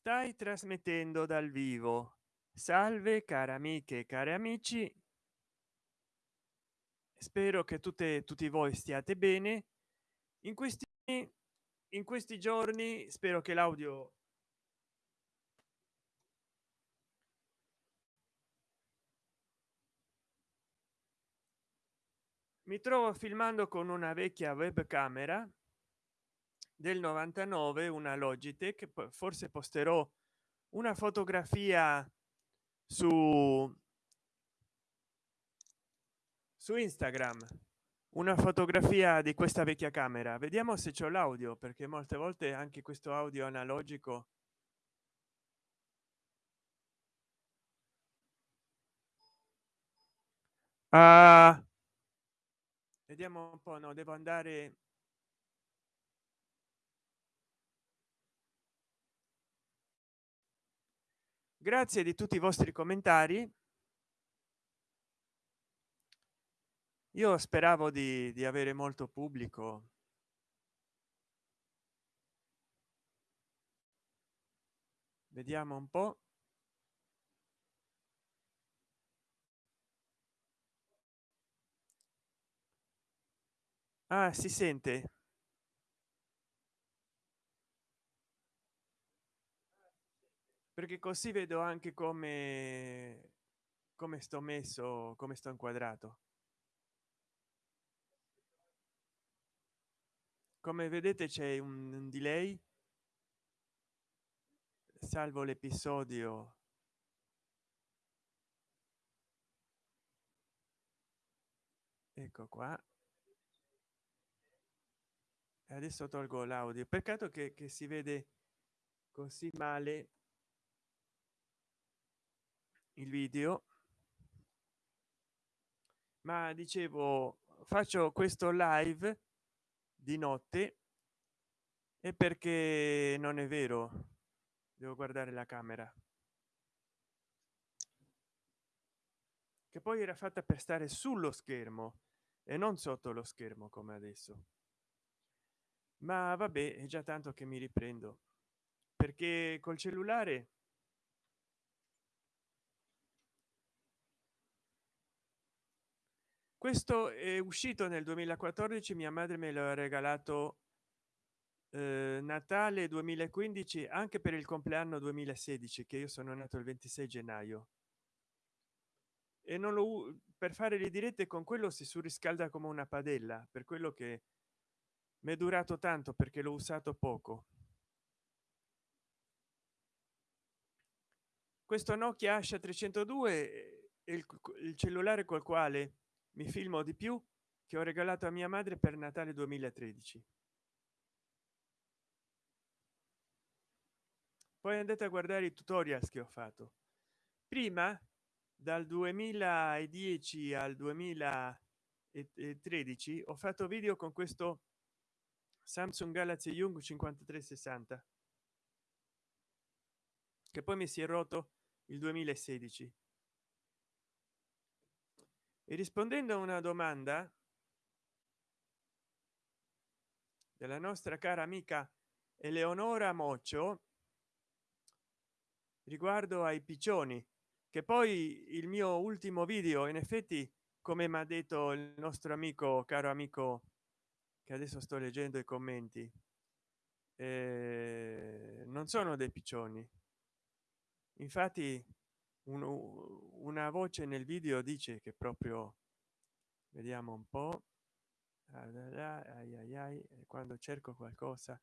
stai trasmettendo dal vivo. Salve care amiche e cari amici. Spero che tutte tutti voi stiate bene. In questi in questi giorni spero che l'audio mi trovo filmando con una vecchia webcamera del 99 una logitech forse posterò una fotografia su su instagram. Una fotografia di questa vecchia camera. Vediamo se c'è l'audio perché molte volte anche questo audio analogico ah, vediamo un po no devo andare grazie di tutti i vostri commentari. Io speravo di, di avere molto pubblico. Vediamo un po. Ah si sente perché così vedo anche come come sto messo come sto inquadrato. Come vedete c'è un delay. Salvo l'episodio. Ecco qua. Adesso tolgo l'audio. Peccato che, che si vede così male il video. Ma dicevo faccio questo live di notte e perché non è vero? Devo guardare la camera. Che poi era fatta per stare sullo schermo e non sotto lo schermo come adesso. Ma vabbè è già tanto che mi riprendo perché col cellulare questo è uscito nel 2014 mia madre me lo ha regalato eh, natale 2015 anche per il compleanno 2016 che io sono nato il 26 gennaio. E non lo per fare le dirette con quello si surriscalda come una padella per quello che mi è durato tanto perché l'ho usato poco. Questo nokia asha 302 è il, il cellulare col quale mi filmo di più che ho regalato a mia madre per natale 2013 poi andate a guardare i tutorial che ho fatto. Prima dal 2010 al 2013 ho fatto video con questo samsung galaxy young 5360 che poi mi si è rotto il 2016 e rispondendo a una domanda della nostra cara amica eleonora moccio riguardo ai piccioni che poi il mio ultimo video in effetti come mi ha detto il nostro amico caro amico che adesso sto leggendo i commenti eh, non sono dei piccioni. Infatti un, una voce nel video dice che proprio vediamo un po ai ai quando cerco qualcosa.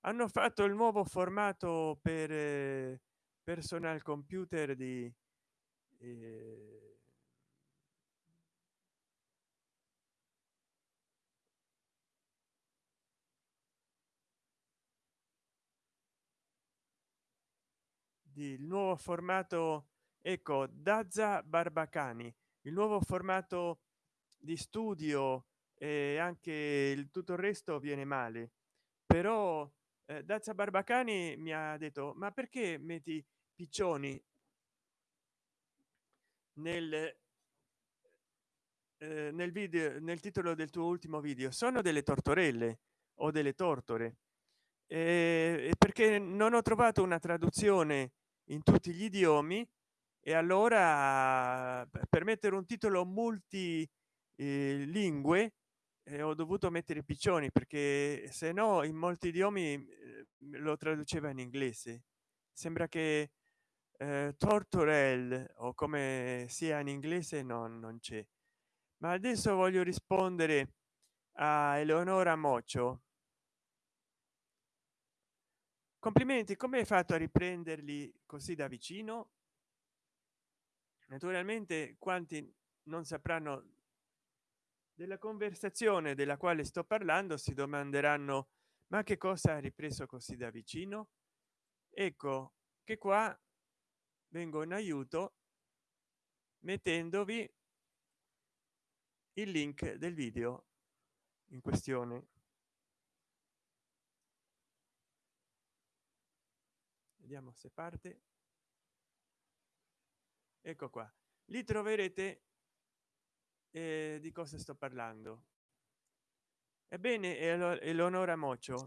Hanno fatto il nuovo formato per eh, personal computer di eh, il nuovo formato ecco dazza barbacani il nuovo formato di studio e anche il tutto il resto viene male. Però eh, dazza barbacani mi ha detto ma perché metti piccioni nel eh, nel video nel titolo del tuo ultimo video? Sono delle tortorelle o delle tortore. Eh, perché non ho trovato una traduzione in tutti gli idiomi e allora per mettere un titolo multi eh, eh, ho dovuto mettere piccioni perché se no in molti idiomi eh, lo traduceva in inglese. Sembra che eh, tortorel o come sia in inglese non, non c'è. Ma adesso voglio rispondere a eleonora mocio. Complimenti come hai fatto a riprenderli così da vicino naturalmente quanti non sapranno della conversazione della quale sto parlando si domanderanno ma che cosa ha ripreso così da vicino? Ecco che qua vengo in aiuto mettendovi il link del video in questione. Vediamo se parte ecco qua. Li troverete eh, di cosa sto parlando. Ebbene eleonora mocio.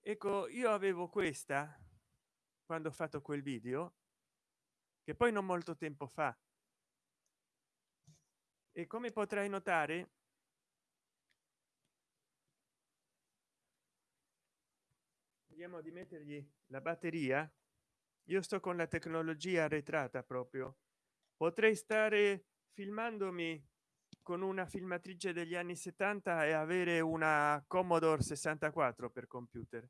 Ecco io avevo questa quando ho fatto quel video che poi non molto tempo fa. E come potrai notare vediamo di mettergli la batteria io sto con la tecnologia arretrata proprio. Potrei stare filmandomi con una filmatrice degli anni 70 e avere una commodore 64 per computer.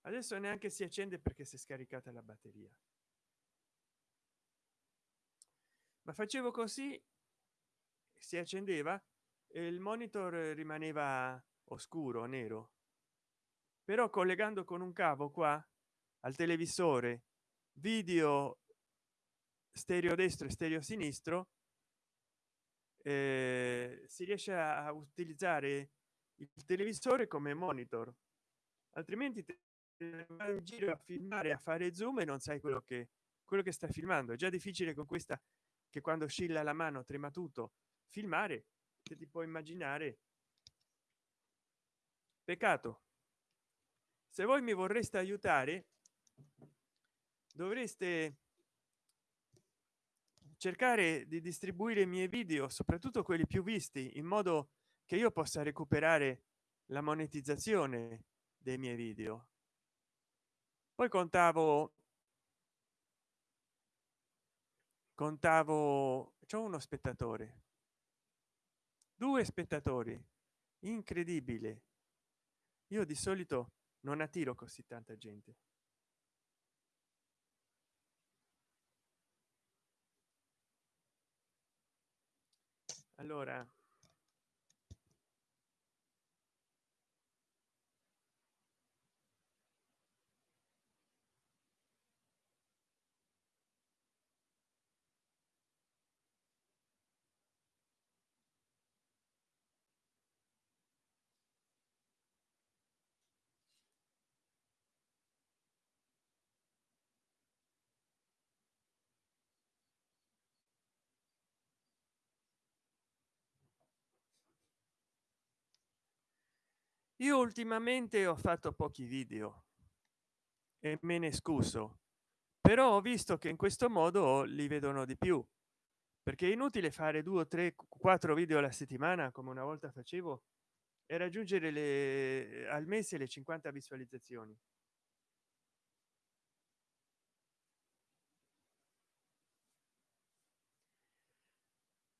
Adesso neanche si accende perché si è scaricata la batteria. Ma facevo così si accendeva e il monitor rimaneva oscuro nero però collegando con un cavo qua al televisore video stereo destro e stereo sinistro eh, si riesce a utilizzare il televisore come monitor. Altrimenti in giro a filmare a fare zoom e non sai quello che quello che sta filmando. È già difficile con questa che quando oscilla la mano trema tutto. Filmare che ti puoi immaginare. Peccato se voi mi vorreste aiutare dovreste cercare di distribuire i miei video soprattutto quelli più visti in modo che io possa recuperare la monetizzazione dei miei video. Poi contavo contavo c'è uno spettatore. Due spettatori. Incredibile. Io di solito non attiro così tanta gente. Allora io ultimamente ho fatto pochi video e me ne scuso però ho visto che in questo modo li vedono di più perché è inutile fare due tre quattro video alla settimana come una volta facevo e raggiungere le al mese le 50 visualizzazioni.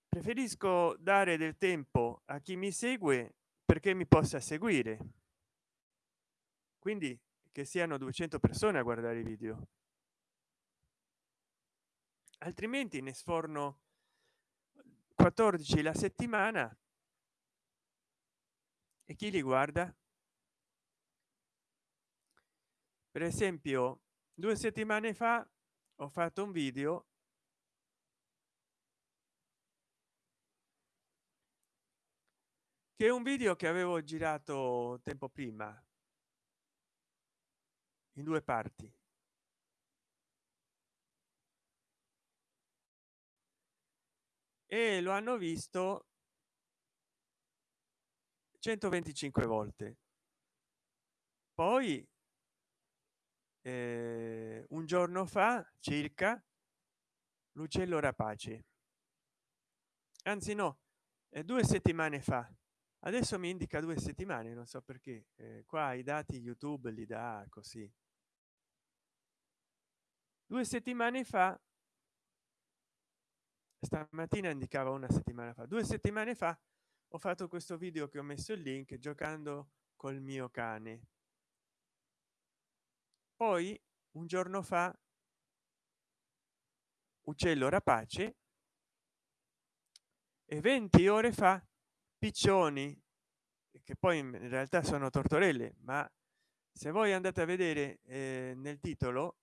Preferisco dare del tempo a chi mi segue perché mi possa seguire. Quindi che siano 200 persone a guardare i video. Altrimenti ne sforno 14 la settimana e chi li guarda? Per esempio due settimane fa ho fatto un video che è un video che avevo girato tempo prima. In due parti. E lo hanno visto 125 volte. Poi eh, un giorno fa circa l'uccello rapace anzi no eh, due settimane fa adesso mi indica due settimane non so perché eh, qua i dati youtube li dà così. Due settimane fa stamattina indicava una settimana fa. Due settimane fa ho fatto questo video che ho messo il link giocando col mio cane. Poi un giorno fa uccello rapace e 20 ore fa piccioni che poi in realtà sono tortorelle ma se voi andate a vedere eh, nel titolo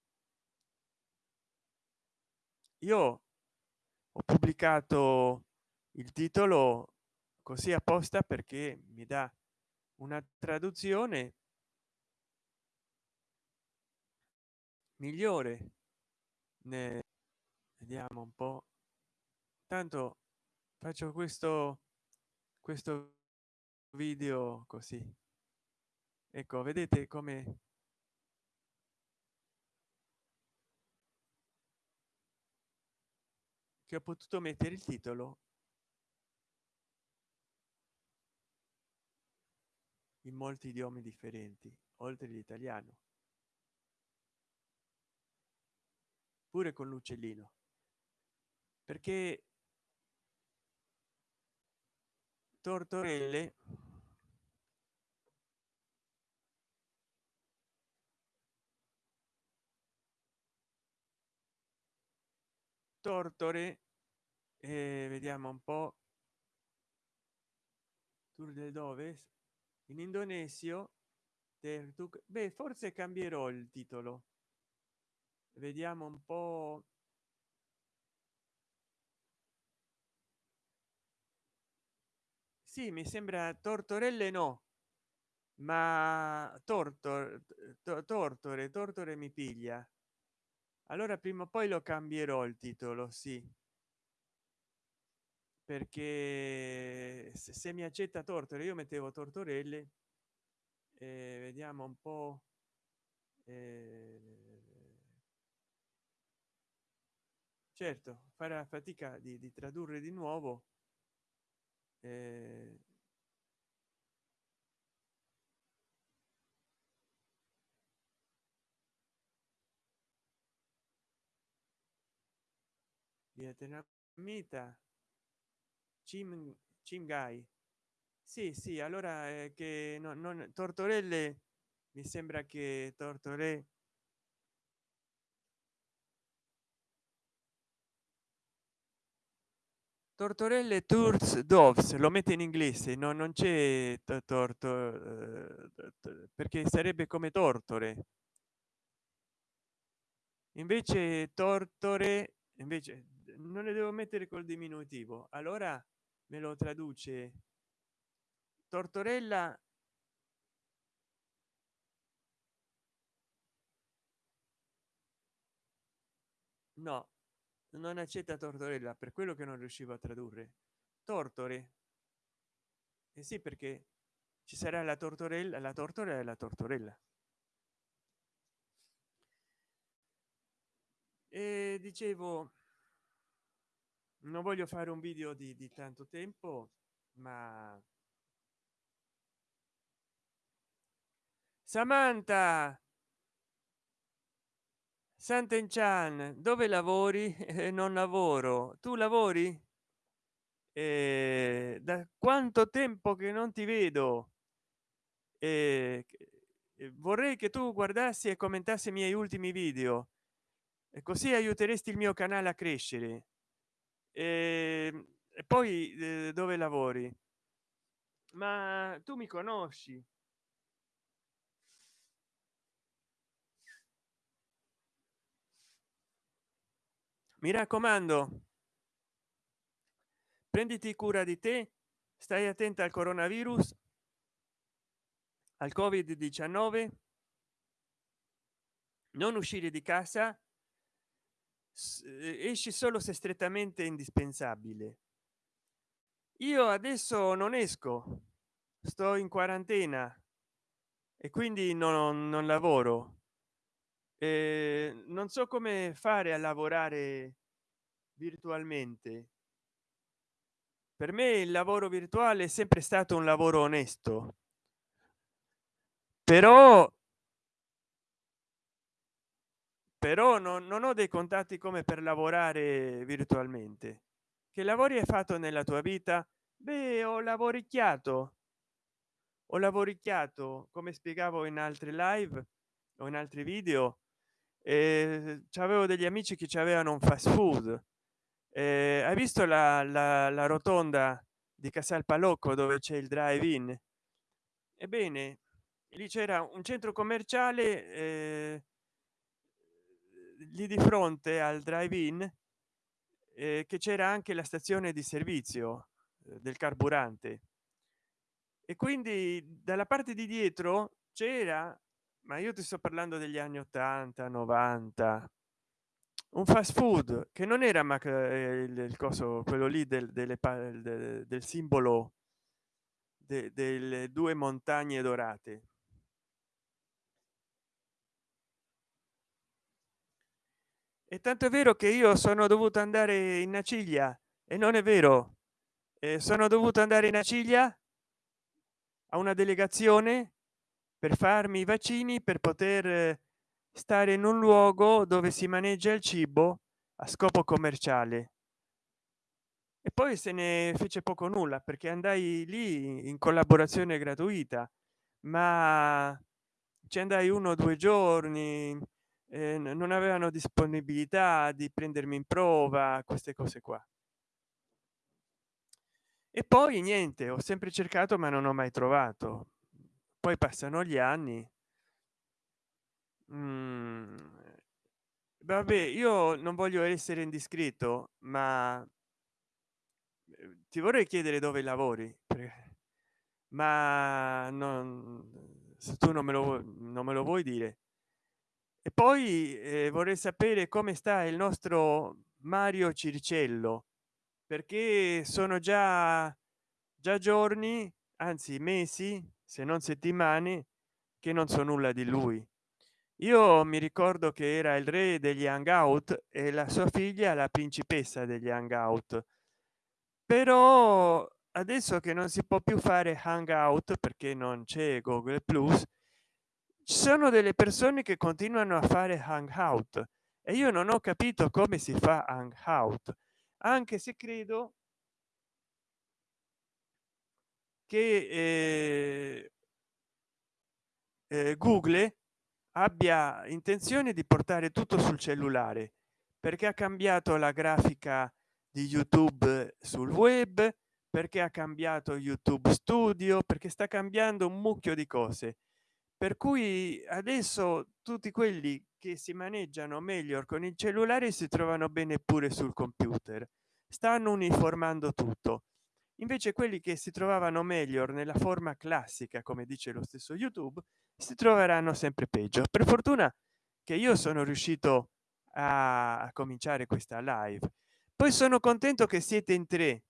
io ho pubblicato il titolo così apposta perché mi dà una traduzione migliore. Ne vediamo un po. Tanto faccio questo questo video così. Ecco vedete come che ho potuto mettere il titolo in molti idiomi differenti oltre l'italiano pure con l'uccellino. Perché tortorelle. Tortore eh, vediamo un po. Tour del dove. In indonesio beh forse cambierò il titolo. Vediamo un po sì mi sembra tortorelle no ma torto tortore tortore mi piglia. Allora prima o poi lo cambierò il titolo sì. Perché se, se mi accetta tortore io mettevo tortorelle eh, vediamo un po eh, certo farà fatica di, di tradurre di nuovo eh, vietnamita? Cim, Cimgai. Sì sì allora eh, che no, non tortorelle mi sembra che tortore tortorelle tours doves lo mette in inglese no non c'è torto eh, perché sarebbe come tortore. Invece tortore invece non ne devo mettere col diminutivo. Allora me lo traduce tortorella no non accetta tortorella per quello che non riuscivo a tradurre. Tortore. E eh sì perché ci sarà la tortorella la tortora e la tortorella. E dicevo non voglio fare un video di, di tanto tempo ma Samantha Sant'Enchan, dove lavori? Eh, non lavoro. Tu lavori? Eh, da quanto tempo che non ti vedo? Eh, vorrei che tu guardassi e commentassi i miei ultimi video e così aiuteresti il mio canale a crescere. E, e poi eh, dove lavori? Ma tu mi conosci? Mi raccomando prenditi cura di te stai attenta al coronavirus al covid 19 non uscire di casa esci solo se strettamente indispensabile. Io adesso non esco sto in quarantena e quindi non, non lavoro. eh, non so come fare a lavorare virtualmente. Per me il lavoro virtuale è sempre stato un lavoro onesto. Però però non, non ho dei contatti come per lavorare virtualmente. Che lavori hai fatto nella tua vita? Beh ho lavoricchiato. Ho lavoricchiato come spiegavo in altre live o in altri video eh, avevo degli amici che ci avevano un fast food. Eh, hai visto la, la, la rotonda di casal palocco dove c'è il drive in ebbene lì c'era un centro commerciale eh, lì di fronte al drive in eh, che c'era anche la stazione di servizio eh, del carburante. E quindi dalla parte di dietro c'era ma io ti sto parlando degli anni 80 90 un fast food che non era ma il, il coso quello lì del, delle, del, del simbolo de, delle due montagne dorate. E tanto è vero che io sono dovuto andare in aciglia e non è vero. Eh, sono dovuto andare in aciglia a una delegazione per farmi i vaccini per poter stare in un luogo dove si maneggia il cibo a scopo commerciale. E poi se ne fece poco nulla perché andai lì in collaborazione gratuita. Ma ci andai uno o due giorni eh, non avevano disponibilità di prendermi in prova queste cose qua. E poi niente ho sempre cercato ma non ho mai trovato poi passano gli anni. Mm, vabbè io non voglio essere indiscreto ma eh, ti vorrei chiedere dove lavori ma non se tu non me lo non me lo vuoi dire. E poi eh, vorrei sapere come sta il nostro mario circello perché sono già già giorni anzi mesi se non settimane che non so nulla di lui. Io mi ricordo che era il re degli hangout e la sua figlia la principessa degli hangout. Però adesso che non si può più fare hangout perché non c'è google plus ci sono delle persone che continuano a fare hangout e io non ho capito come si fa hangout. Anche se credo che eh, eh, google abbia intenzione di portare tutto sul cellulare perché ha cambiato la grafica di youtube sul web perché ha cambiato youtube studio perché sta cambiando un mucchio di cose. Per cui adesso tutti quelli che si maneggiano meglio con il cellulare si trovano bene pure sul computer. Stanno uniformando tutto invece quelli che si trovavano meglio nella forma classica come dice lo stesso youtube si troveranno sempre peggio. Per fortuna che io sono riuscito a, cominciare questa live. Poi sono contento che siete in tre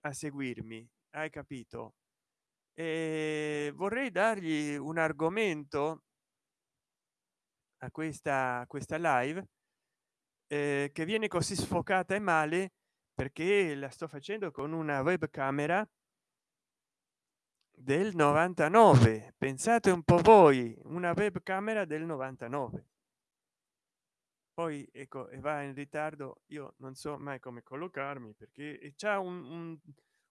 a seguirmi hai capito? E vorrei dargli un argomento a questa questa live eh, che viene così sfocata e male perché la sto facendo con una webcamera del 99 pensate un po voi una webcamera del 99 poi ecco e va in ritardo io non so mai come collocarmi perché c'è un, un,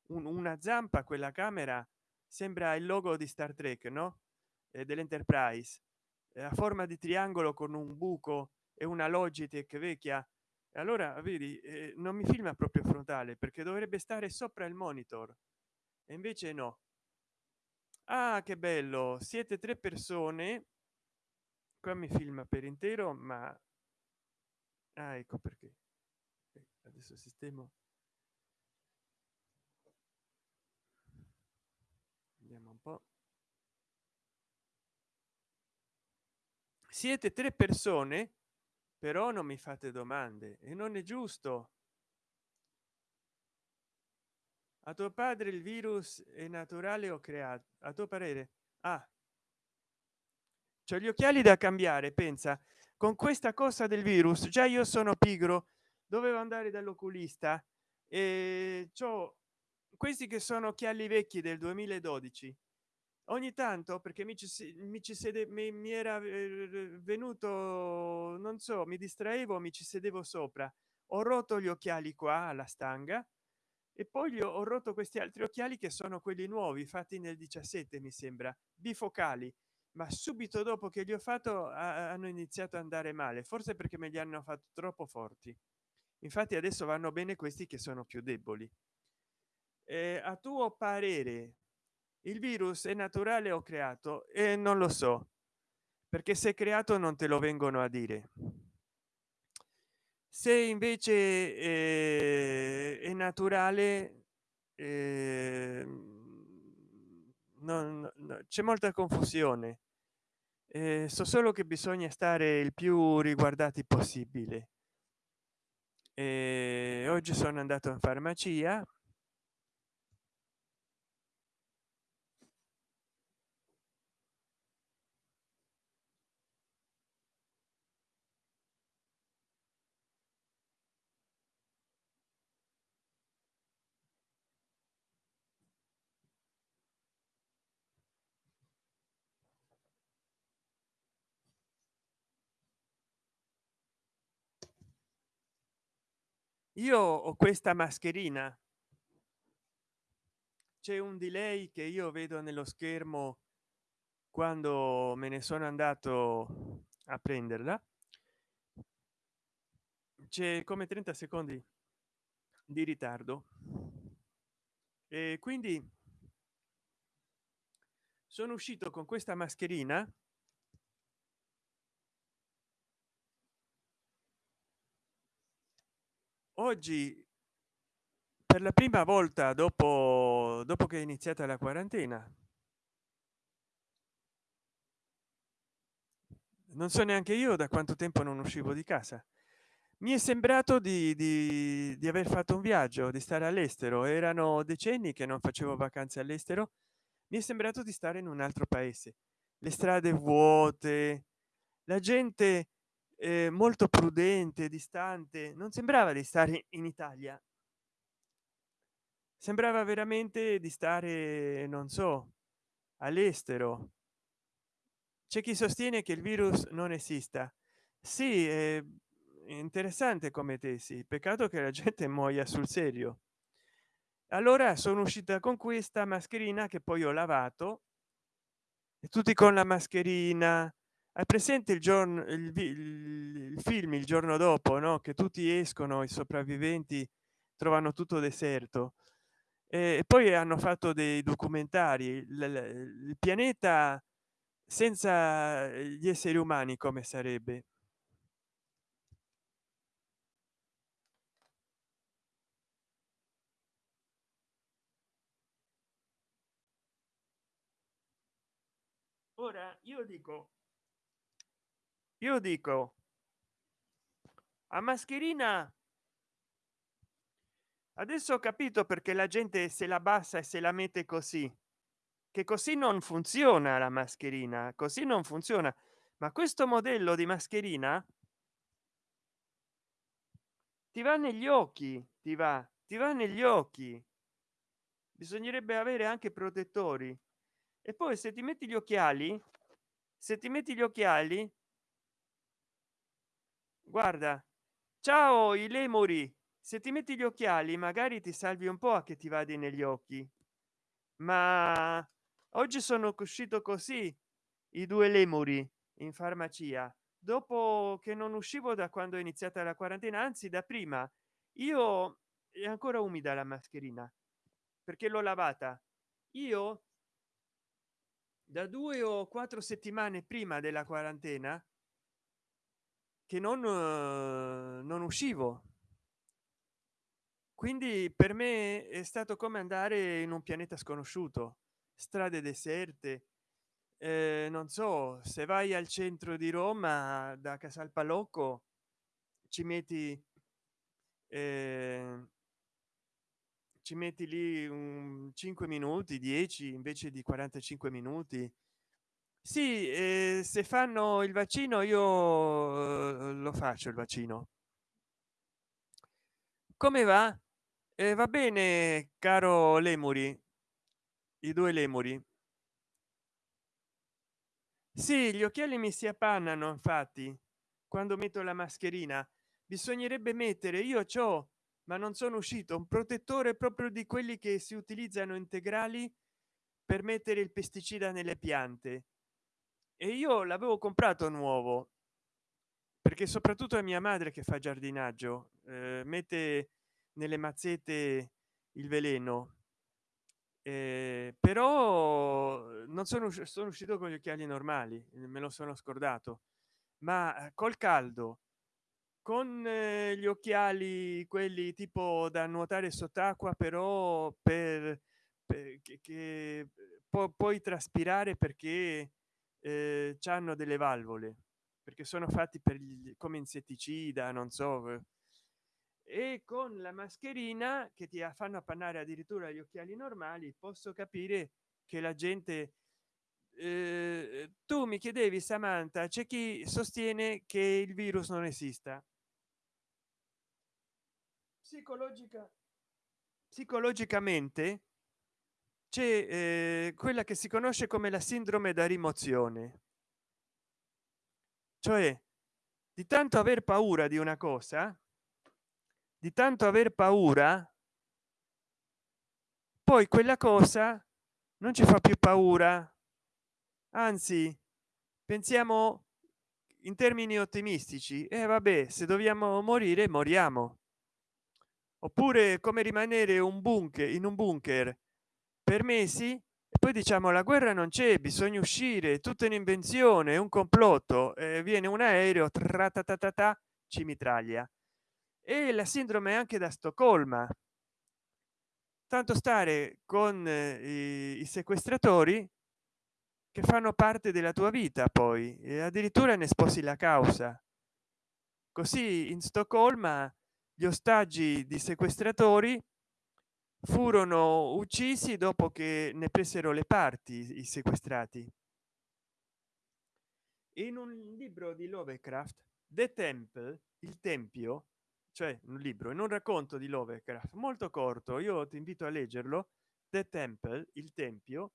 un, una zampa quella camera sembra il logo di star trek no? Eh, dell'enterprise. A forma di triangolo con un buco e una logitech vecchia allora vedi eh, non mi filma proprio frontale perché dovrebbe stare sopra il monitor. E invece no. Ah che bello siete tre persone. Qua mi filma per intero ma ah, ecco perché. Adesso sistemo. Vediamo un po. Siete tre persone però non mi fate domande e non è giusto. A tuo padre il virus è naturale o creato a tuo parere? Ah. C'ho gli occhiali da cambiare pensa. Con questa cosa del virus già io sono pigro dovevo andare dall'oculista e ciò questi che sono occhiali vecchi del 2012 ogni tanto perché mi ci, mi ci sede mi, mi era eh, venuto non so mi distraevo mi ci sedevo sopra. Ho rotto gli occhiali qua alla stanga e poi gli ho rotto questi altri occhiali che sono quelli nuovi fatti nel 17 mi sembra bifocali. Ma subito dopo che gli ho fatto hanno iniziato ad andare male forse perché me li hanno fatto troppo forti. Infatti adesso vanno bene questi che sono più deboli. Eh, a tuo parere il virus è naturale o creato? E non lo so perché se creato non te lo vengono a dire. Se invece eh, è naturale eh, non, no, c'è molta confusione. Eh, so solo che bisogna stare il più riguardati possibile. Eh, oggi sono andato in farmacia io ho questa mascherina. C'è un delay che io vedo nello schermo quando me ne sono andato a prenderla. C'è come 30 secondi di ritardo. E quindi sono uscito con questa mascherina oggi per la prima volta dopo dopo che è iniziata la quarantena non so neanche io da quanto tempo non uscivo di casa. Mi è sembrato di, di, di aver fatto un viaggio di stare all'estero. Erano decenni che non facevo vacanze all'estero. Mi è sembrato di stare in un altro paese. Le strade vuote la gente eh, molto prudente distante non sembrava di stare in italia. Sembrava veramente di stare non so all'estero. C'è chi sostiene che il virus non esista. Sì è interessante come tesi peccato che la gente muoia sul serio. Allora sono uscita con questa mascherina che poi ho lavato e tutti con la mascherina hai presente il giorno il, il, film il giorno dopo no che tutti escono i sopravviventi trovano tutto deserto? E poi hanno fatto dei documentari il, il pianeta senza gli esseri umani come sarebbe? Ora io dico io dico a mascherina adesso ho capito perché la gente se la bassa e se la mette così che così non funziona la mascherina così non funziona. Ma questo modello di mascherina ti va negli occhi ti va ti va negli occhi. Bisognerebbe avere anche protettori. E poi se ti metti gli occhiali se ti metti gli occhiali guarda ciao i lemuri se ti metti gli occhiali magari ti salvi un po a che ti vadi negli occhi. Ma oggi sono uscito così i due lemuri in farmacia. Dopo che non uscivo da quando è iniziata la quarantena anzi da prima io è ancora umida la mascherina perché l'ho lavata. Io da due o quattro settimane prima della quarantena che non eh, non uscivo. Quindi per me è stato come andare in un pianeta sconosciuto strade deserte eh, non so se vai al centro di roma da casal palocco ci metti eh, ci metti lì un 5 minuti 10 invece di 45 minuti sì eh, se fanno il vaccino io eh, lo faccio il vaccino. Come va? Eh, va bene caro lemuri. I due lemuri. Sì gli occhiali mi si appannano infatti quando metto la mascherina. Bisognerebbe mettere io ciò ma non sono uscito un protettore proprio di quelli che si utilizzano integrali per mettere il pesticida nelle piante e io l'avevo comprato nuovo perché soprattutto a mia madre che fa giardinaggio eh, mette nelle mazzette il veleno. Eh, però non sono, sono uscito con gli occhiali normali me lo sono scordato. Ma eh, col caldo con eh, gli occhiali quelli tipo da nuotare sott'acqua però per, per che, che pu puoi traspirare perché eh, hanno delle valvole perché sono fatti per gli, come insetticida non so e con la mascherina che ti fanno appannare addirittura gli occhiali normali posso capire che la gente eh, tu mi chiedevi samantha c'è chi sostiene che il virus non esista? Psicologica psicologicamente c'è eh, quella che si conosce come la sindrome da rimozione. Cioè di tanto aver paura di una cosa di tanto aver paura poi quella cosa non ci fa più paura. Anzi pensiamo in termini ottimistici e eh, vabbè se dobbiamo morire moriamo. Oppure come rimanere un bunker in un bunker per mesi e poi diciamo la guerra non c'è bisogna uscire tutta un'invenzione un complotto eh, viene un aereo ta ci mitraglia e la sindrome anche da stoccolma. Tanto stare con eh, i, sequestratori che fanno parte della tua vita poi e addirittura ne sposi la causa. Così in stoccolma gli ostaggi di sequestratori furono uccisi dopo che ne presero le parti i sequestrati. In un libro di lovecraft the temple il tempio cioè un libro in un racconto di lovecraft molto corto io ti invito a leggerlo the temple il tempio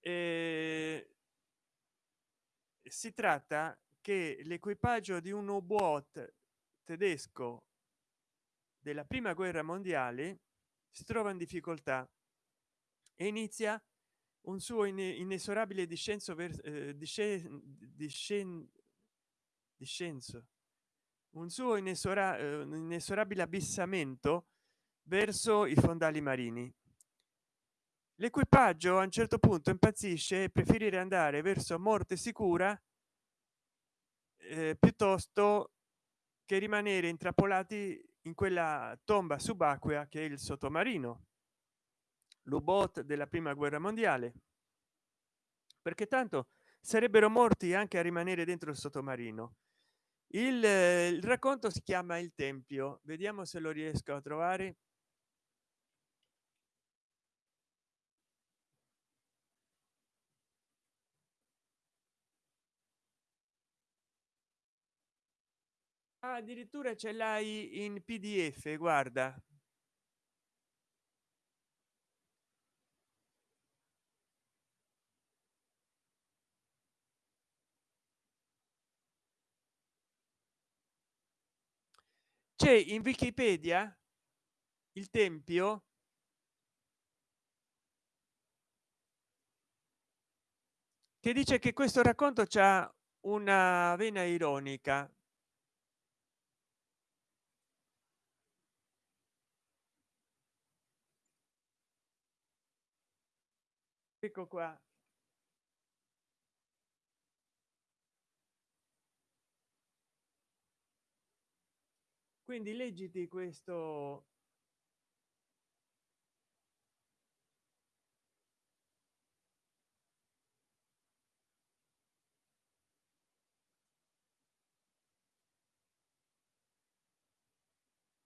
e si tratta che l'equipaggio di un u-boat tedesco della prima guerra mondiale si trova in difficoltà e inizia un suo inesorabile discenso verso eh, discenso. Un suo eh, inesorabile abissamento verso i fondali marini. L'equipaggio a un certo punto impazzisce e preferire andare verso morte sicura eh, piuttosto che rimanere intrappolati in quella tomba subacquea che è il sottomarino l'u-boat della prima guerra mondiale. Perché tanto sarebbero morti anche a rimanere dentro il sottomarino il, il racconto si chiama il tempio. Vediamo se lo riesco a trovare addirittura ce l'hai in pdf guarda. C'è in wikipedia il tempio che dice che questo racconto c'ha una vena ironica ecco qua. Quindi leggiti questo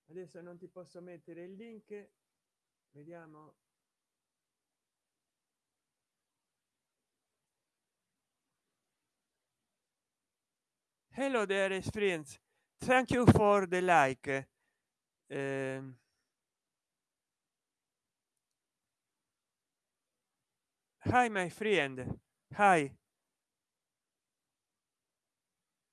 adesso non ti posso mettere il link. Vediamo hello there experience. Thank you for the like. Um, hi my friend. Hi.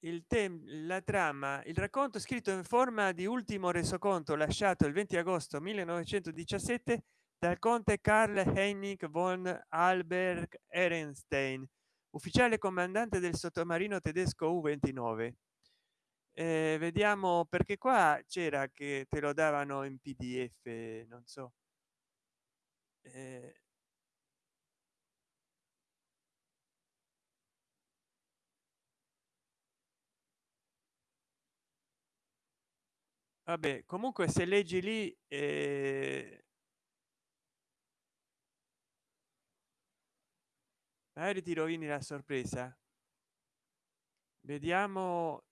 Il tema la trama il racconto scritto in forma di ultimo resoconto lasciato il 20 agosto 1917 dal conte karl hennig von alberg ehrenstein ufficiale comandante del sottomarino tedesco u 29 eh, vediamo perché qua c'era che te lo davano in pdf non so. Eh, vabbè comunque se leggi lì eh, magari ti rovini la sorpresa. Vediamo.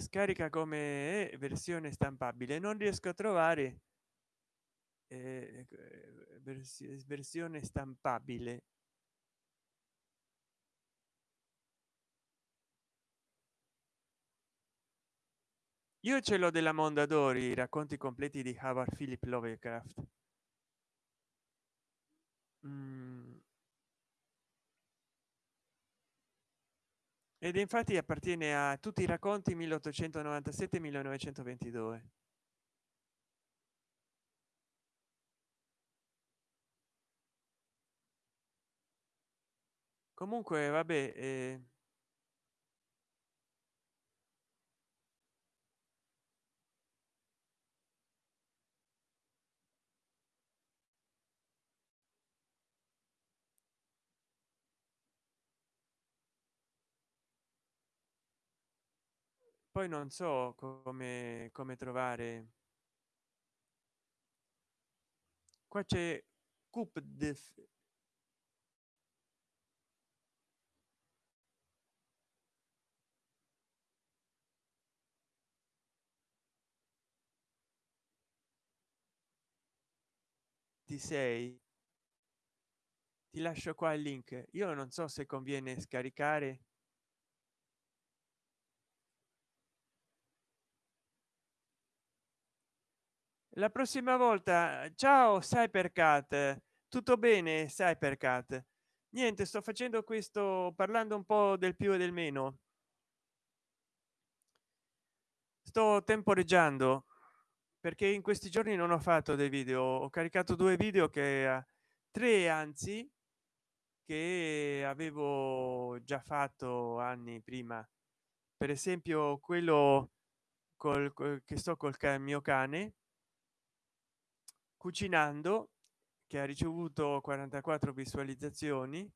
Scarica come versione stampabile. Non riesco a trovare eh, versione stampabile. Io ce l'ho della mondadori racconti completi di howard philip lovecraft mm. ed infatti appartiene a tutti i racconti 1897 1922 comunque vabbè eh, poi non so come come trovare qua c'è ti sei. Ti lascio qua il link. Io non so se conviene scaricare la prossima volta ciao sai per cat tutto bene sai per cat niente sto facendo questo parlando un po del più e del meno. Sto temporeggiando perché in questi giorni non ho fatto dei video. Ho caricato due video che tre anzi che avevo già fatto anni prima. Per esempio quello col che sto col mio cane cucinando che ha ricevuto 44 visualizzazioni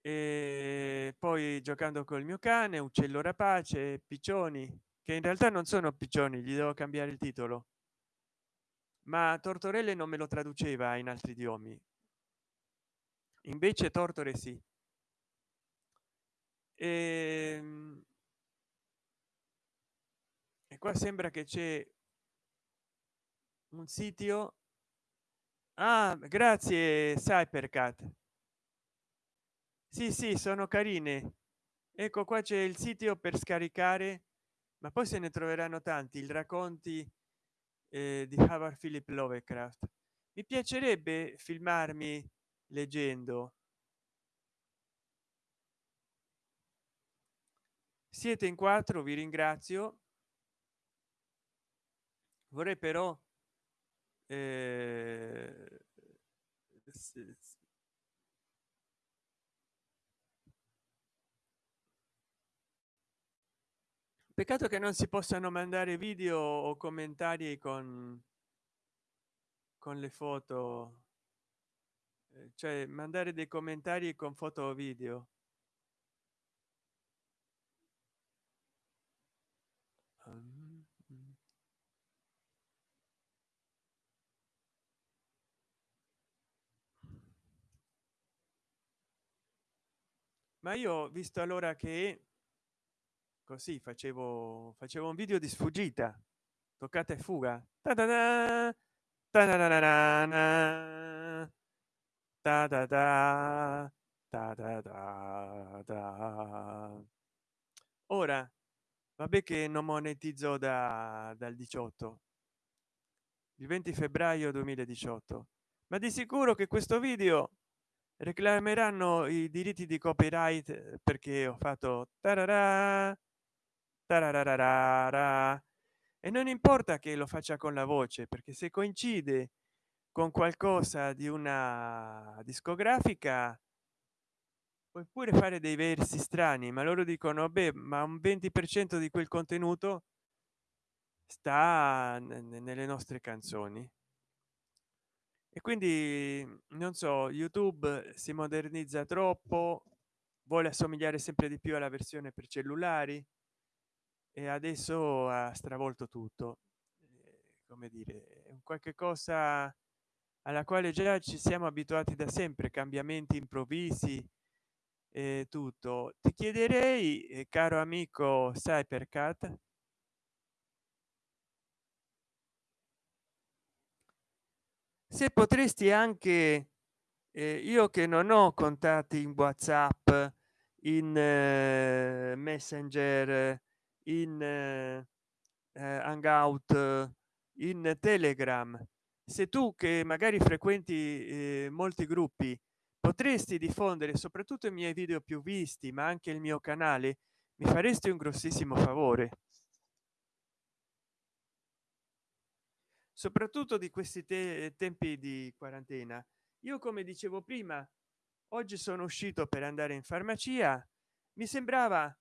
e poi giocando col mio cane uccello rapace piccioni che in realtà non sono piccioni gli devo cambiare il titolo. Ma tortorelle non me lo traduceva in altri idiomi. Invece tortore sì. E, ehm, e qua sembra che c'è un sito ah grazie cypercat. Sì sì sono carine. Ecco qua c'è il sito per scaricare ma poi se ne troveranno tanti il racconti eh, di howard philip lovecraft. Mi piacerebbe filmarmi leggendo. Siete in quattro vi ringrazio. Vorrei però eh, peccato che non si possano mandare video o commentari con con le foto. Eh, cioè mandare dei commentari con foto o video ma io visto allora che così facevo facevo un video di sfuggita toccata e fuga ta -da -da, ta -da -da ta -da -da, ta -da -da, da. ora vabbè che non monetizzo da dal 18 il 20 febbraio 2018 ma di sicuro che questo video reclameranno i diritti di copyright perché ho fatto tararà, tararà, e non importa che lo faccia con la voce perché se coincide con qualcosa di una discografica puoi pure fare dei versi strani ma loro dicono beh ma un 20 per cento di quel contenuto sta nelle nostre canzoni e quindi non so youtube si modernizza troppo vuole assomigliare sempre di più alla versione per cellulari e adesso ha stravolto tutto. Come dire qualche cosa alla quale già ci siamo abituati da sempre cambiamenti improvvisi e tutto. Ti chiederei caro amico cybercat se potresti anche eh, io che non ho contatti in whatsapp in eh, messenger in eh, hangout in telegram se tu che magari frequenti eh, molti gruppi potresti diffondere soprattutto i miei video più visti ma anche il mio canale mi faresti un grossissimo favore soprattutto di questi te tempi di quarantena. Io come dicevo prima oggi sono uscito per andare in farmacia. Mi sembrava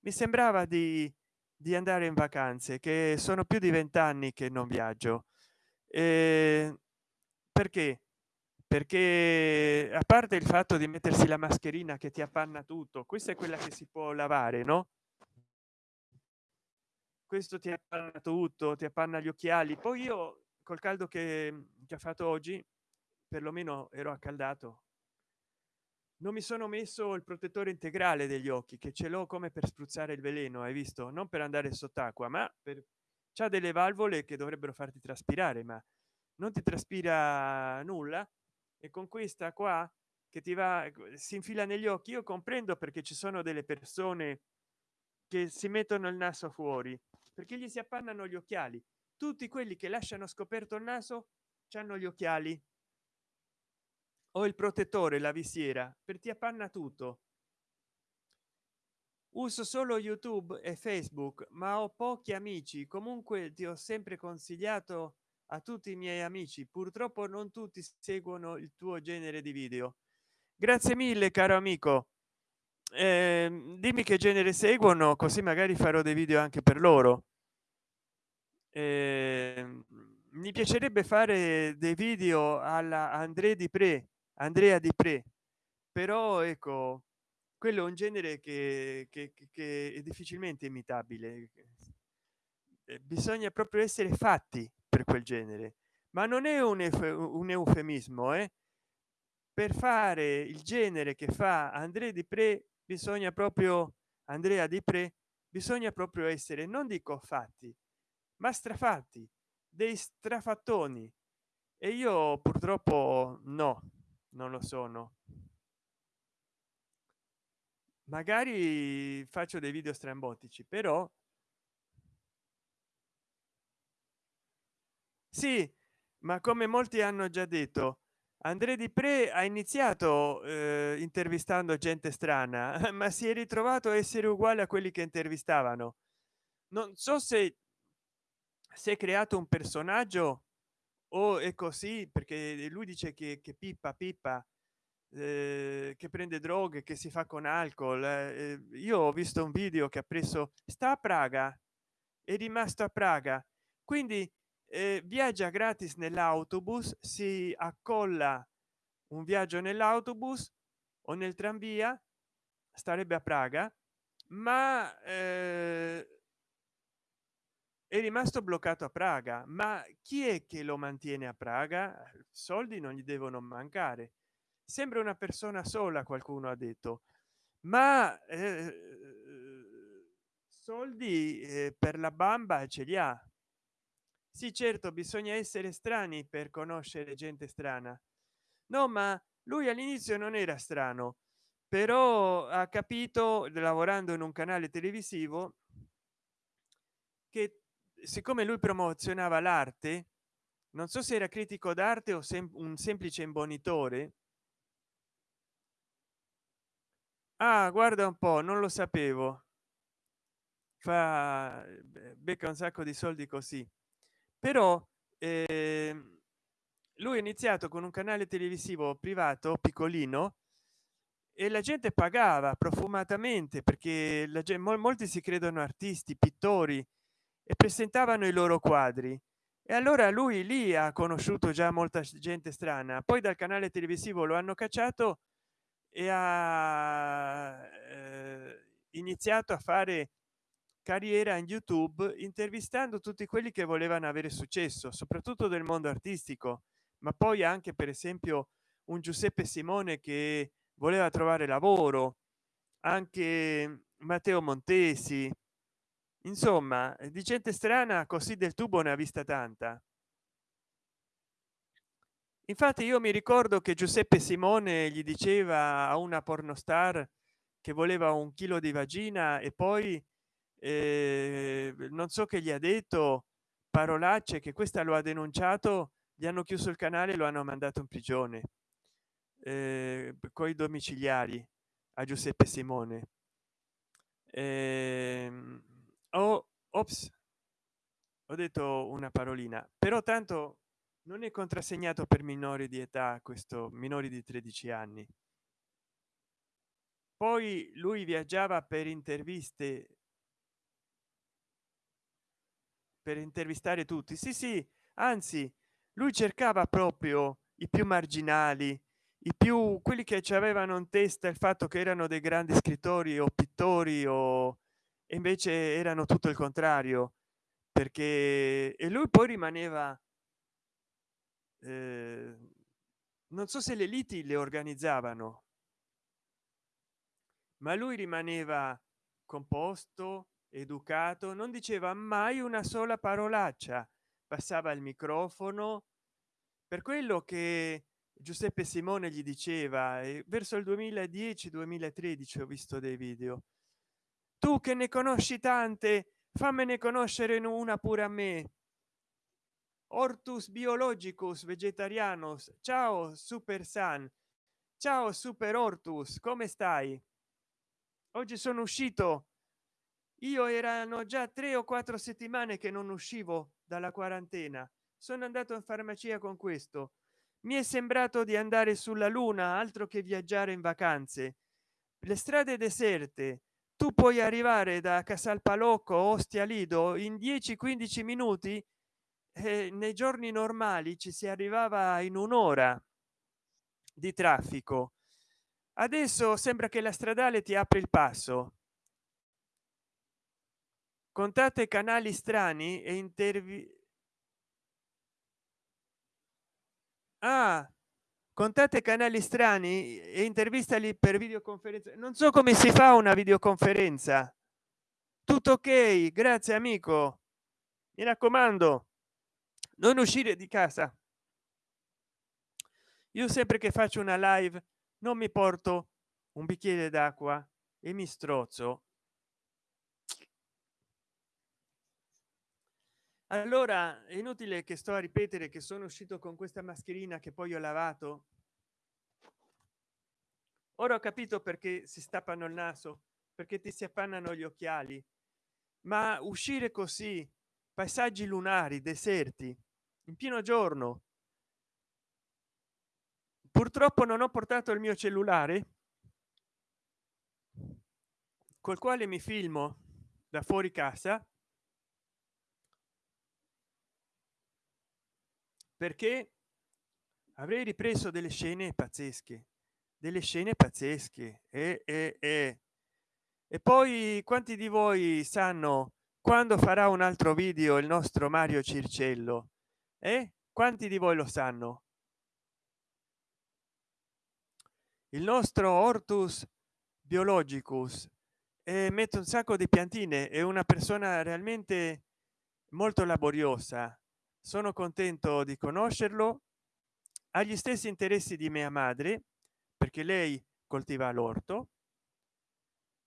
mi sembrava di, di andare in vacanze che sono più di vent'anni che non viaggio. Eh, perché? Perché a parte il fatto di mettersi la mascherina che ti appanna tutto questa è quella che si può lavare no? Questo ti appanna tutto ti appanna gli occhiali. Poi io col caldo che, che ha fatto oggi perlomeno ero accaldato. Non mi sono messo il protettore integrale degli occhi che ce l'ho come per spruzzare il veleno hai visto? Non per andare sott'acqua ma per c'ha delle valvole che dovrebbero farti traspirare ma non ti traspira nulla. E con questa qua che ti va si infila negli occhi io comprendo perché ci sono delle persone che si mettono il naso fuori perché gli si appannano gli occhiali tutti quelli che lasciano scoperto il naso hanno gli occhiali. O il protettore la visiera per ti appanna tutto. Uso solo youtube e facebook ma ho pochi amici. Comunque ti ho sempre consigliato a tutti i miei amici. Purtroppo non tutti seguono il tuo genere di video. Grazie mille caro amico. Eh, dimmi che genere seguono così magari farò dei video anche per loro eh, mi piacerebbe fare dei video alla andrea di pre andrea di pre però ecco quello è un genere che, che, che è difficilmente imitabile eh, bisogna proprio essere fatti per quel genere ma non è un, un eufemismo eh? per fare il genere che fa andrea di pre bisogna proprio andrea di pre bisogna proprio essere non dico fatti ma strafatti dei strafattoni. E io purtroppo no non lo sono. Magari faccio dei video strambotici però sì ma come molti hanno già detto andrea di pre ha iniziato eh, intervistando gente strana ma si è ritrovato a essere uguale a quelli che intervistavano. Non so se si è creato un personaggio? O è così? Perché lui dice che, che pippa pippa eh, che prende droghe che si fa con alcol. Eh, io ho visto un video che ha preso sta a praga è rimasto a praga. Quindi eh, viaggia gratis nell'autobus si accolla un viaggio nell'autobus o nel tranvia starebbe a praga ma eh, è rimasto bloccato a praga ma chi è che lo mantiene a praga? Soldi non gli devono mancare. Sembra una persona sola qualcuno ha detto. Ma eh, soldi eh, per la bamba ce li ha. Sì certo bisogna essere strani per conoscere gente strana. No ma lui all'inizio non era strano però ha capito lavorando in un canale televisivo che siccome lui promozionava l'arte non so se era critico d'arte o sem un semplice imbonitore. Ah guarda un po non lo sapevo. Fa becca un sacco di soldi così. Però eh, lui ha iniziato con un canale televisivo privato piccolino e la gente pagava profumatamente perché la gente, molti si credono artisti pittori e presentavano i loro quadri. E allora lui lì ha conosciuto già molta gente strana. Poi dal canale televisivo lo hanno cacciato e ha eh, iniziato a fare carriera in youtube intervistando tutti quelli che volevano avere successo soprattutto del mondo artistico. Ma poi anche per esempio un giuseppe simone che voleva trovare lavoro anche matteo montesi insomma di gente strana così del tubo ne ha vista tanta. Infatti io mi ricordo che giuseppe simone gli diceva a una pornostar che voleva un chilo di vagina e poi eh, non so che gli ha detto parolacce che questa lo ha denunciato gli hanno chiuso il canale lo hanno mandato in prigione eh, coi domiciliari a giuseppe simone. Eh, oh, ops ho detto una parolina però tanto non è contrassegnato per minori di età questo minori di 13 anni. Poi lui viaggiava per interviste per intervistare tutti. Sì sì anzi lui cercava proprio i più marginali i più quelli che ci avevano in testa il fatto che erano dei grandi scrittori o pittori o invece erano tutto il contrario perché e lui poi rimaneva eh, non so se le liti le organizzavano ma lui rimaneva composto educato non diceva mai una sola parolaccia passava il microfono. Per quello che giuseppe simone gli diceva e verso il 2010 2013 ho visto dei video tu che ne conosci tante fammene conoscere una pure a me. Ortus biologicus vegetarianos ciao super san. Ciao super ortus come stai? Oggi sono uscito. Io erano già tre o quattro settimane che non uscivo dalla quarantena. Sono andato in farmacia con questo. Mi è sembrato di andare sulla luna altro che viaggiare in vacanze. Le strade deserte tu puoi arrivare da casalpalocco ostia lido in 10 15 minuti eh, nei giorni normali ci si arrivava in un'ora di traffico. Adesso sembra che la stradale ti apre il passo. Contate canali strani e intervi ah, contate canali strani e intervistali per videoconferenza non so come si fa una videoconferenza. Tutto ok grazie amico. Mi raccomando non uscire di casa. Io sempre che faccio una live non mi porto un bicchiere d'acqua e mi strozzo allora è inutile che sto a ripetere che sono uscito con questa mascherina che poi ho lavato? Ora ho capito perché si stappano il naso perché ti si appannano gli occhiali. Ma uscire così paesaggi lunari deserti in pieno giorno. Purtroppo non ho portato il mio cellulare col quale mi filmo da fuori casa perché avrei ripreso delle scene pazzesche delle scene pazzesche e, e, e, e poi quanti di voi sanno quando farà un altro video il nostro mario circello e eh? quanti di voi lo sanno il nostro ortus biologicus e mette un sacco di piantine è una persona realmente molto laboriosa sono contento di conoscerlo. Ha gli stessi interessi di mia madre perché lei coltiva l'orto.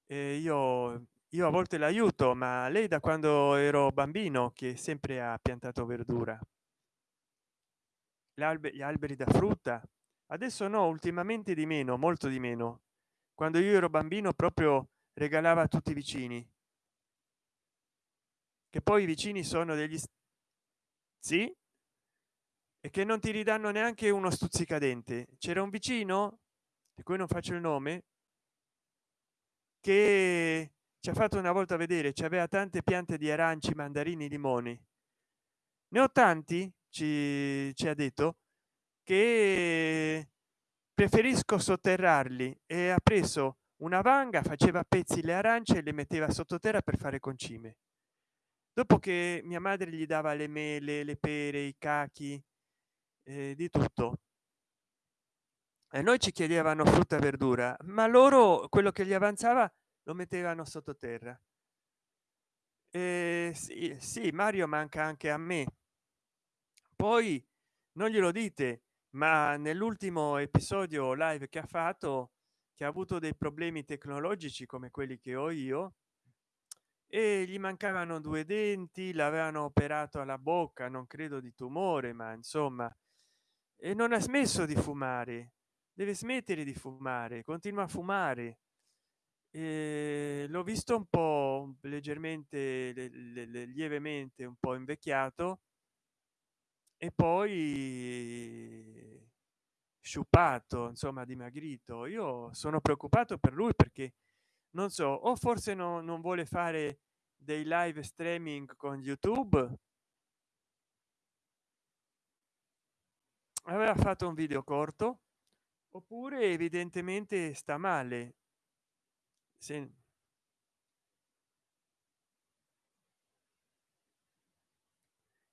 E io io a volte l'aiuto ma lei da quando ero bambino che sempre ha piantato verdura. Gli alberi da frutta. Adesso no ultimamente di meno molto di meno. Quando io ero bambino proprio regalava a tutti i vicini. Che poi i vicini sono degli sì e che non ti ridanno neanche uno stuzzicadente. C'era un vicino di cui non faccio il nome che ci ha fatto una volta vedere ci aveva tante piante di aranci mandarini limoni. Ne ho tanti ci, ci ha detto che preferisco sotterrarli e ha preso una vanga faceva a pezzi le arance e le metteva sottoterra per fare concime dopo che mia madre gli dava le mele le pere i cachi eh, di tutto e noi ci chiedevano frutta e verdura ma loro quello che gli avanzava lo mettevano sottoterra. Eh, sì, sì mario manca anche a me. Poi non glielo dite ma nell'ultimo episodio live che ha fatto che ha avuto dei problemi tecnologici come quelli che ho io e gli mancavano due denti l'avevano operato alla bocca non credo di tumore ma insomma e non ha smesso di fumare deve smettere di fumare continua a fumare. L'ho visto un po leggermente lievemente un po invecchiato e poi sciupato insomma dimagrito. Io sono preoccupato per lui perché non so o forse no, non vuole fare dei live streaming con youtube? Aveva fatto un video corto oppure evidentemente sta male. Se...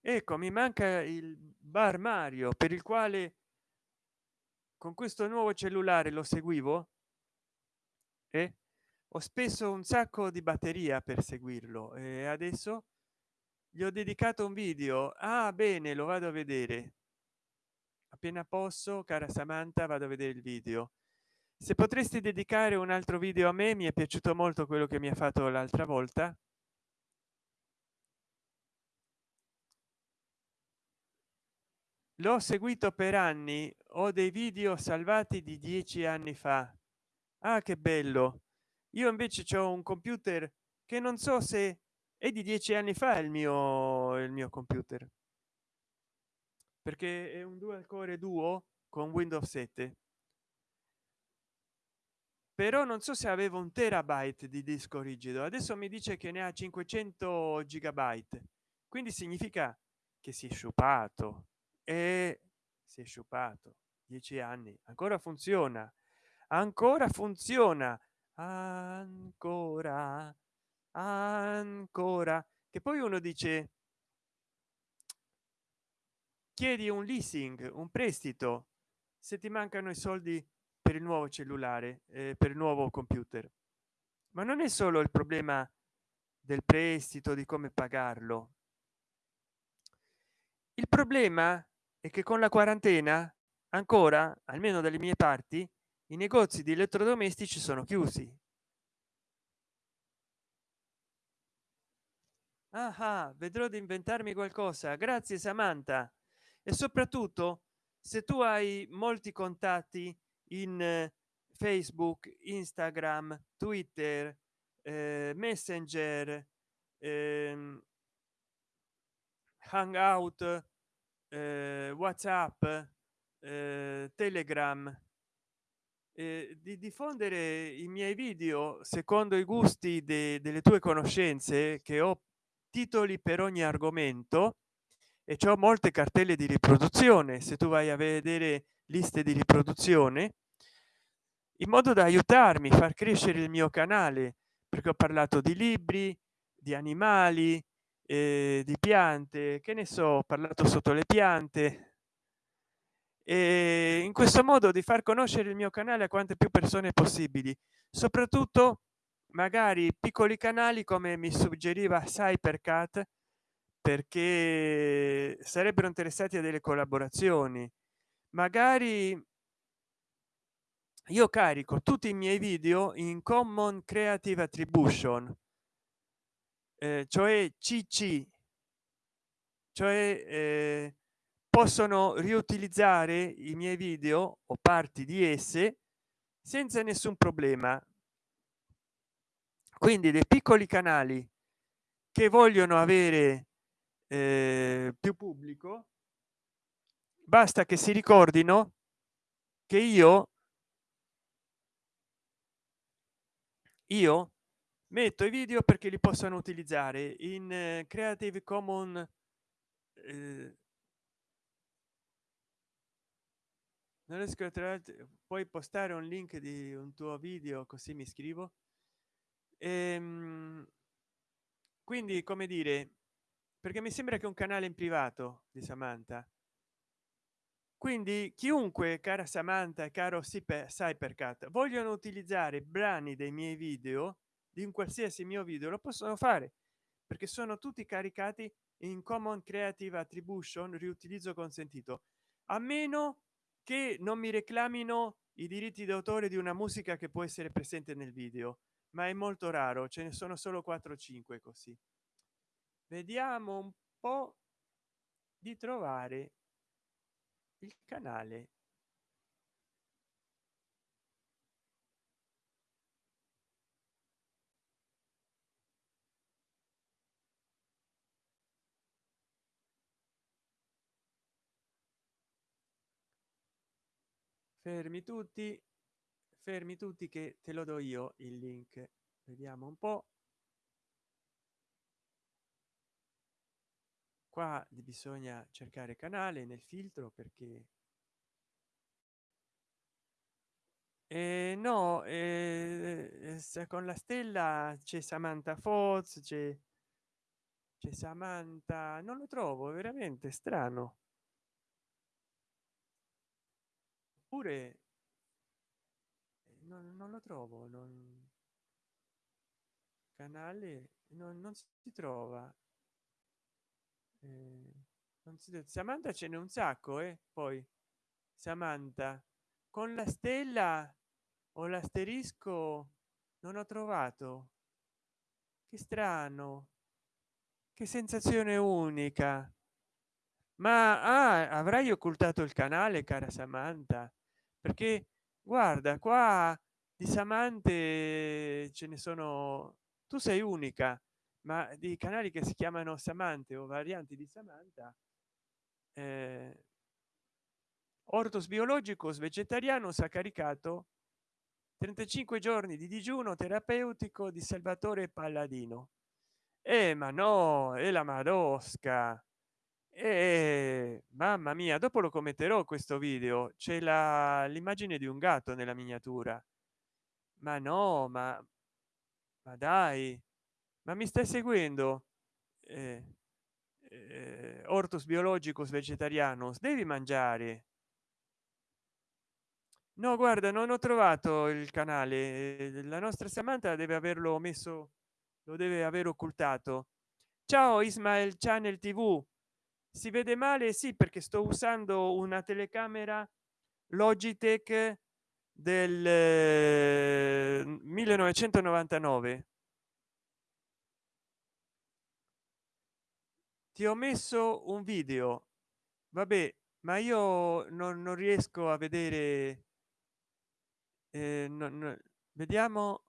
ecco mi manca il bar mario per il quale con questo nuovo cellulare lo seguivo? E ho speso un sacco di batteria per seguirlo e adesso gli ho dedicato un video. Ah bene lo vado a vedere. Appena posso cara samantha vado a vedere il video. Se potresti dedicare un altro video a me mi è piaciuto molto quello che mi ha fatto l'altra volta. L'ho seguito per anni. Ho dei video salvati di dieci anni fa. Ah che bello io invece ho un computer che non so se è di dieci anni fa il mio il mio computer. Perché è un dual core duo con windows 7 però non so se avevo un terabyte di disco rigido. Adesso mi dice che ne ha 500 gigabyte. Quindi significa che si è sciupato. E si è sciupato. Dieci anni. Ancora funziona. Ancora funziona ancora ancora. Che poi uno dice chiedi un leasing un prestito se ti mancano i soldi per il nuovo cellulare eh, per il nuovo computer. Ma non è solo il problema del prestito di come pagarlo. Il problema è che con la quarantena ancora almeno dalle mie parti i negozi di elettrodomestici sono chiusi. Ah, vedrò di inventarmi qualcosa. Grazie samantha. E soprattutto se tu hai molti contatti in eh, facebook instagram twitter eh, messenger eh, hangout eh, whatsapp eh, telegram eh, di diffondere i miei video secondo i gusti de delle tue conoscenze che ho titoli per ogni argomento e ho molte cartelle di riproduzione. Se tu vai a vedere liste di riproduzione in modo da aiutarmi a far crescere il mio canale perché ho parlato di libri di animali eh, di piante che ne so ho parlato sotto le piante e in questo modo di far conoscere il mio canale a quante più persone possibili soprattutto magari piccoli canali come mi suggeriva cypercat perché sarebbero interessati a delle collaborazioni. Magari io carico tutti i miei video in common creative attribution eh, cioè cc cioè eh, possono riutilizzare i miei video o parti di esse senza nessun problema. Quindi dei piccoli canali che vogliono avere eh, più pubblico basta che si ricordino che io io metto i video perché li possano utilizzare in eh, creative common eh, non riesco a trovare puoi postare un link di un tuo video così mi scrivo. Ehm, quindi come dire perché mi sembra che un canale in privato di samantha. Quindi chiunque cara samantha e caro cypercat vogliono utilizzare brani dei miei video di un qualsiasi mio video lo possono fare perché sono tutti caricati in common creative attribution riutilizzo consentito. A meno che non mi reclamino i diritti d'autore di una musica che può essere presente nel video ma è molto raro ce ne sono solo 4 5 così. Vediamo un po di trovare il canale fermi tutti fermi tutti che te lo do io il link. Vediamo un po. Qua bisogna cercare canale nel filtro perché eh, no eh, con la stella c'è samantha foz c'è samantha non lo trovo veramente strano oppure non, non lo trovo non canale non, non si trova. Eh, non si samantha ce n'è un sacco e eh? poi. Samantha con la stella o l'asterisco non ho trovato. Che strano. Che sensazione unica. Ma ah, avrai occultato il canale cara samantha perché guarda qua di samante ce ne sono tu sei unica ma di canali che si chiamano samante o varianti di samantha eh, ortos biologicos vegetarianos ha caricato 35 giorni di digiuno terapeutico di salvatore palladino. Eh, ma no è la madosca e mamma mia dopo lo commenterò questo video. C'è la l'immagine di un gatto nella miniatura. Ma no ma ma dai ma mi stai seguendo? Eh, eh, ortus biologicus vegetarianos devi mangiare. No guarda non ho trovato il canale la nostra samantha deve averlo messo lo deve aver occultato. Ciao ismael channel tv si vede male sì perché sto usando una telecamera logitech del 1999 eh, ti ho messo un video. Vabbè ma io non, non riesco a vedere eh, non, vediamo.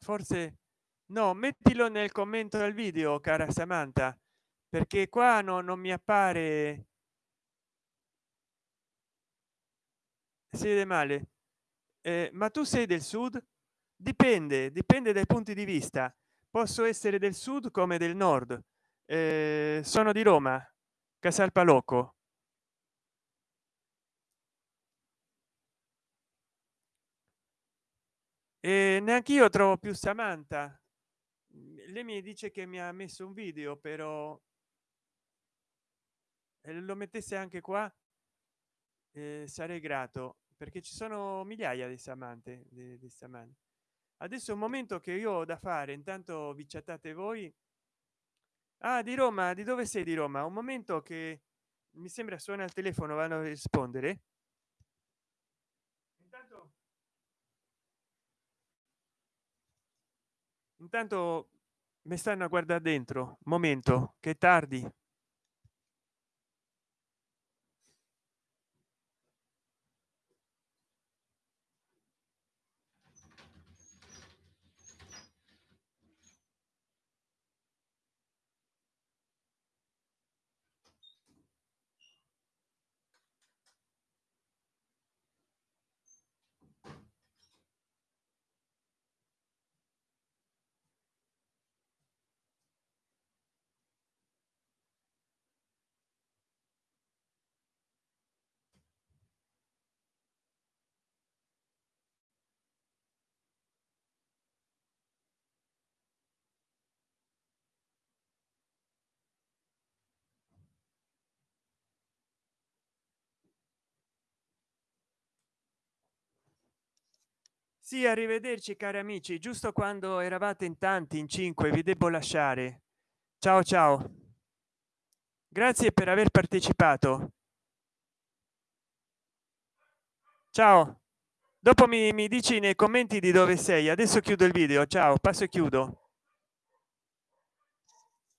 Forse no mettilo nel commento del video cara samantha perché qua no, non mi appare si vede male. Eh, ma tu sei del sud? Dipende dipende dai punti di vista. Posso essere del sud come del nord. Eh, sono di roma casalpalocco. E neanche io trovo più samantha. Lei mi dice che mi ha messo un video però lo mettesse anche qua eh, sarei grato perché ci sono migliaia di samante di, di samante adesso un momento che io ho da fare intanto vi chattate voi. Ah di roma di dove sei di roma? Un momento che mi sembra suona il telefono vanno a rispondere. Intanto, intanto mi stanno a guardare dentro momento che tardi sì arrivederci cari amici. Giusto quando eravate in tanti in cinque vi devo lasciare. Ciao ciao. Grazie per aver partecipato. Ciao. Dopo mi, mi dici nei commenti di dove sei. Adesso chiudo il video. Ciao passo e chiudo